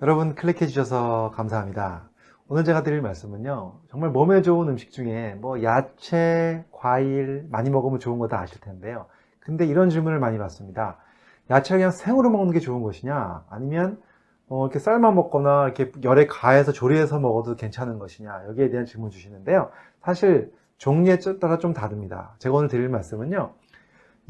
여러분 클릭해 주셔서 감사합니다. 오늘 제가 드릴 말씀은요 정말 몸에 좋은 음식 중에 뭐 야채, 과일 많이 먹으면 좋은 거 다 아실 텐데요. 근데 이런 질문을 많이 받습니다. 야채를 그냥 생으로 먹는 게 좋은 것이냐? 아니면 어, 이렇게 삶아 먹거나 이렇게 열에 가해서 조리해서 먹어도 괜찮은 것이냐? 여기에 대한 질문 주시는데요. 사실 종류에 따라 좀 다릅니다. 제가 오늘 드릴 말씀은요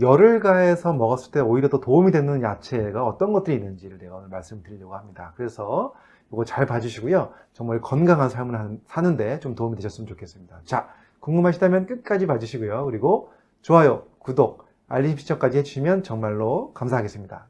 열을 가해서 먹었을 때 오히려 더 도움이 되는 야채가 어떤 것들이 있는지를 내가 오늘 말씀드리려고 합니다. 그래서 이거 잘 봐주시고요. 정말 건강한 삶을 사는데 좀 도움이 되셨으면 좋겠습니다. 자, 궁금하시다면 끝까지 봐주시고요. 그리고 좋아요, 구독, 알림 설정까지 해주시면 정말로 감사하겠습니다.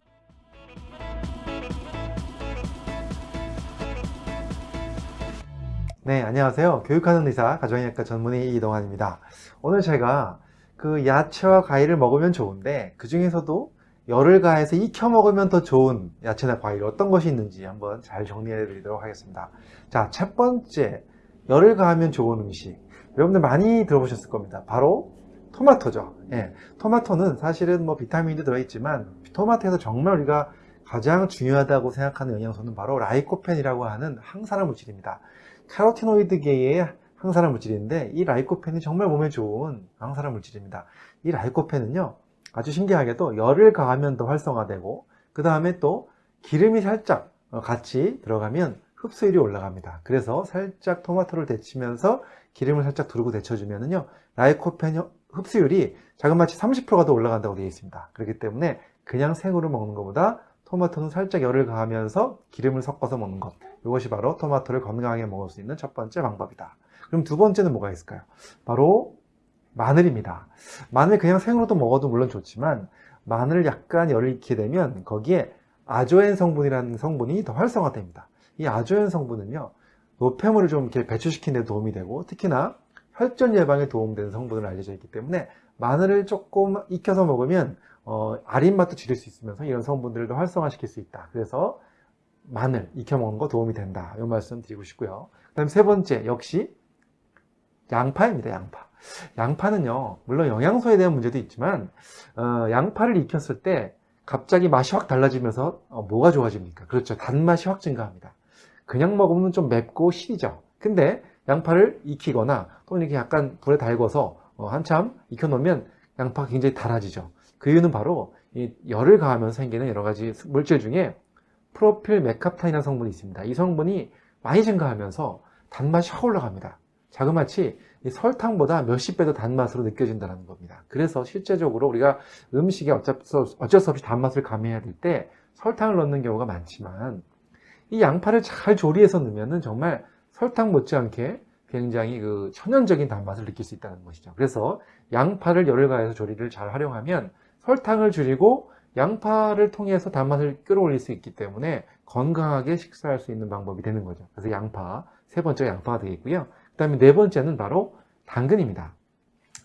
네, 안녕하세요. 교육하는 의사, 가정의학과 전문의 이동환입니다. 오늘 제가 그 야채와 과일을 먹으면 좋은데 그 중에서도 열을 가해서 익혀 먹으면 더 좋은 야채나 과일 어떤 것이 있는지 한번 잘 정리해 드리도록 하겠습니다. 자 첫 번째 열을 가하면 좋은 음식. 여러분들 많이 들어보셨을 겁니다. 바로 토마토죠. 예, 토마토는 사실은 뭐 비타민도 들어있지만 토마토에서 정말 우리가 가장 중요하다고 생각하는 영양소는 바로 라이코펜이라고 하는 항산화 물질입니다. 카로티노이드계의 항산화 물질인데 이 라이코펜이 정말 몸에 좋은 항산화 물질입니다. 이 라이코펜은요 아주 신기하게도 열을 가하면 더 활성화되고 그 다음에 또 기름이 살짝 어, 같이 들어가면 흡수율이 올라갑니다. 그래서 살짝 토마토를 데치면서 기름을 살짝 두르고 데쳐주면요 라이코펜 흡수율이 자그마치 30%가 더 올라간다고 되어 있습니다. 그렇기 때문에 그냥 생으로 먹는 것보다 토마토는 살짝 열을 가하면서 기름을 섞어서 먹는 것 이것이 바로 토마토를 건강하게 먹을 수 있는 첫 번째 방법이다. 그럼 두 번째는 뭐가 있을까요? 바로 마늘입니다. 마늘 그냥 생으로도 먹어도 물론 좋지만 마늘을 약간 열을 익히게 되면 거기에 아조엔 성분이라는 성분이 더 활성화됩니다. 이 아조엔 성분은요 노폐물을 좀 이렇게 배출시키는 데 도움이 되고 특히나 혈전 예방에 도움되는 성분으로 알려져 있기 때문에 마늘을 조금 익혀서 먹으면 어, 아린 맛도 줄일 수 있으면서 이런 성분들도 활성화시킬 수 있다. 그래서 마늘 익혀 먹는 거 도움이 된다. 이 말씀 드리고 싶고요. 그 다음 세 번째 역시 양파입니다 양파 양파는요 물론 영양소에 대한 문제도 있지만 어, 양파를 익혔을 때 갑자기 맛이 확 달라지면서 어, 뭐가 좋아집니까 그렇죠 단맛이 확 증가합니다 그냥 먹으면 좀 맵고 시리죠 근데 양파를 익히거나 또는 이렇게 약간 불에 달궈서 어, 한참 익혀 놓으면 양파가 굉장히 달아지죠 그 이유는 바로 이 열을 가하면서 생기는 여러 가지 물질 중에 프로필 메카타이라는 성분이 있습니다 이 성분이 많이 증가하면서 단맛이 확 올라갑니다 자그마치 설탕보다 몇십 배 더 단맛으로 느껴진다는 겁니다. 그래서 실제적으로 우리가 음식에 어쩔 수 없이 단맛을 감해야 될 때 설탕을 넣는 경우가 많지만 이 양파를 잘 조리해서 넣으면 정말 설탕 못지않게 굉장히 그 천연적인 단맛을 느낄 수 있다는 것이죠. 그래서 양파를 열을 가해서 조리를 잘 활용하면 설탕을 줄이고 양파를 통해서 단맛을 끌어올릴 수 있기 때문에 건강하게 식사할 수 있는 방법이 되는 거죠. 그래서 양파, 세 번째가 양파가 되겠고요. 그 다음에 네 번째는 바로 당근입니다.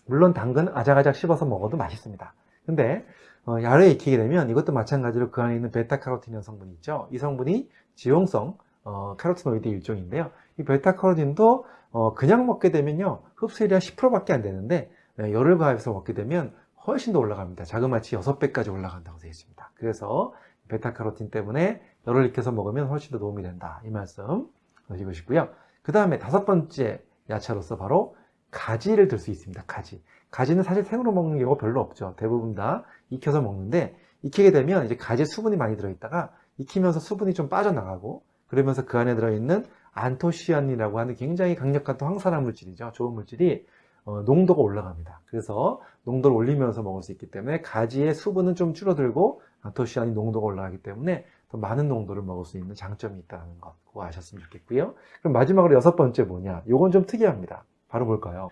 물론 당근 아작아작 씹어서 먹어도 맛있습니다. 근데 어, 야외에 익히게 되면 이것도 마찬가지로 그 안에 있는 베타카로틴이라는 성분이 있죠. 이 성분이 지용성 어, 카로티노이드 일종인데요. 이 베타카로틴도 어, 그냥 먹게 되면요 흡수율이 한 10%밖에 안 되는데 네, 열을 가해서 먹게 되면 훨씬 더 올라갑니다. 자그마치 6배까지 올라간다고 되어 있습니다. 그래서 베타카로틴 때문에 열을 익혀서 먹으면 훨씬 더 도움이 된다. 이 말씀 하시고 싶고요. 그 다음에 다섯 번째 야채로서 바로 가지를 들 수 있습니다. 가지. 가지는 사실 생으로 먹는 경우가 별로 없죠. 대부분 다 익혀서 먹는데 익히게 되면 이제 가지에 수분이 많이 들어있다가 익히면서 수분이 좀 빠져나가고 그러면서 그 안에 들어있는 안토시아닌이라고 하는 굉장히 강력한 또 항산화 물질이죠. 좋은 물질이 어, 농도가 올라갑니다. 그래서 농도를 올리면서 먹을 수 있기 때문에 가지의 수분은 좀 줄어들고 안토시아닌 농도가 올라가기 때문에 더 많은 농도를 먹을 수 있는 장점이 있다는 것 그거 아셨으면 좋겠고요. 그럼 마지막으로 여섯 번째 뭐냐? 요건 좀 특이합니다. 바로 볼까요?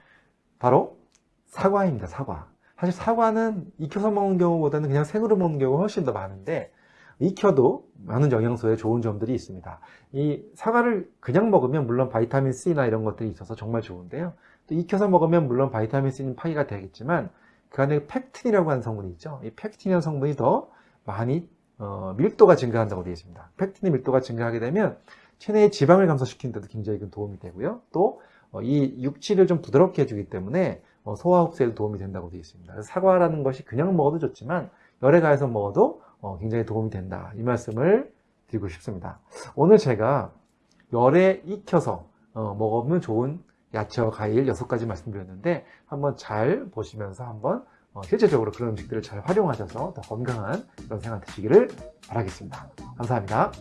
바로 사과입니다 사과. 사실 사과는 익혀서 먹는 경우보다는 그냥 생으로 먹는 경우가 훨씬 더 많은데 익혀도 많은 영양소에 좋은 점들이 있습니다. 이 사과를 그냥 먹으면 물론 vitamin C나 이런 것들이 있어서 정말 좋은데요 또 익혀서 먹으면 물론 vitamin C는 파기가 되겠지만 그 안에 펙틴이라고 하는 성분이 있죠 이 펙틴이라는 성분이 더 많이 어, 밀도가 증가한다고 되어 있습니다. 펙틴의 밀도가 증가하게 되면 체내의 지방을 감소시키는 데도 굉장히 큰 도움이 되고요. 또이 어, 육질을 좀 부드럽게 해주기 때문에 어, 소화 흡수에도 도움이 된다고 되어 있습니다. 사과라는 것이 그냥 먹어도 좋지만 열에 가해서 먹어도 어, 굉장히 도움이 된다. 이 말씀을 드리고 싶습니다. 오늘 제가 열에 익혀서 어, 먹으면 좋은 야채와 과일 6가지 말씀드렸는데 한번 잘 보시면서 한번 어, 실제적으로 그런 음식들을 잘 활용하셔서 더 건강한 그런 생활 되시기를 바라겠습니다. 감사합니다.